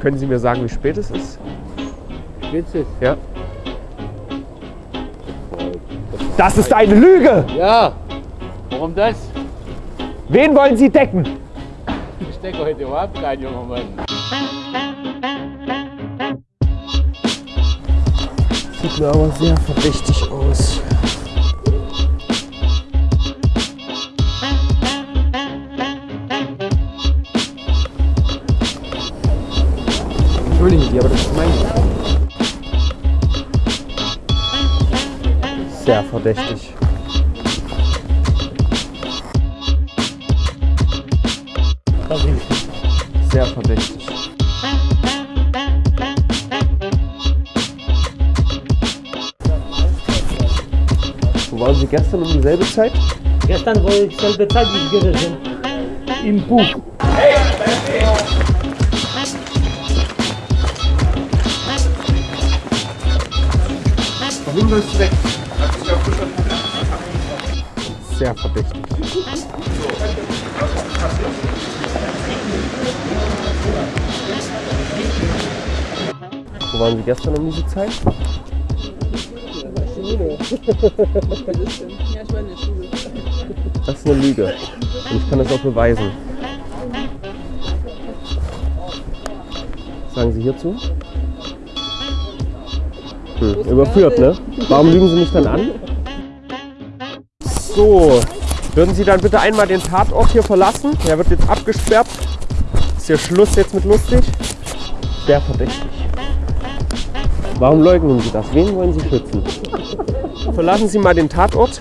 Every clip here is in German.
Können Sie mir sagen, wie spät es ist? Spitze. Ja. Das ist eine Lüge! Ja. Warum das? Wen wollen Sie decken? Ich denke heute überhaupt kein junger Mann. Sieht mir aber sehr verdächtig aus. Entschuldigen Sie, aber das ist mein. Sehr verdächtig. Sehr verdächtig. Wo waren Sie gestern um dieselbe Zeit? Gestern war ich selbe Zeit wie gewesen. Im Buch. Warum du weg? Sehr verdächtig. Wo waren Sie gestern um diese Zeit? Das ist eine Lüge. Und ich kann das auch beweisen. Was sagen Sie hierzu? Hm, überführt, ne? Warum lügen Sie mich dann an? So, würden Sie dann bitte einmal den Tatort hier verlassen? Der wird jetzt abgesperrt. Ist hier Schluss jetzt mit lustig? Sehr verdächtig. Warum leugnen Sie das? Wen wollen Sie schützen? Verlassen Sie mal den Tatort.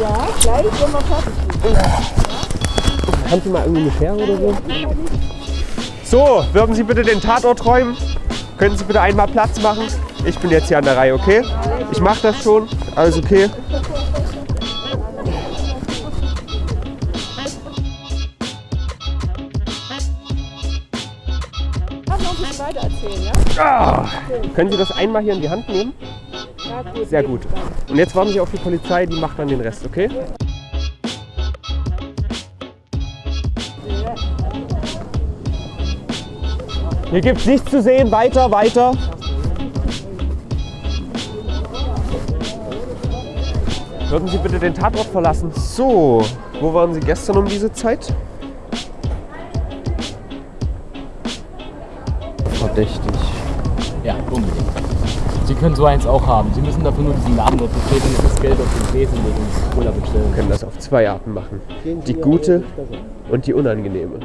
Ja, gleich, wenn wir fertig sind. Haben Sie mal irgendwie eine Schere oder so? So, würden Sie bitte den Tatort räumen? Können Sie bitte einmal Platz machen? Ich bin jetzt hier an der Reihe, okay? Ich mache das schon. Alles okay? Ah, können Sie das einmal hier in die Hand nehmen? Sehr gut. Und jetzt warten Sie auf die Polizei, die macht dann den Rest, okay? Hier gibt's nichts zu sehen. Weiter, weiter. Würden Sie bitte den Tatort verlassen? So, wo waren Sie gestern um diese Zeit? Verdächtig. Ja, unbedingt. Sie können so eins auch haben. Sie müssen dafür nur diesen Namen dort bestätigen und das Geld auf den Tresen legen und Cola bestellen. Wir können das auf zwei Arten machen. Die gute und die unangenehme.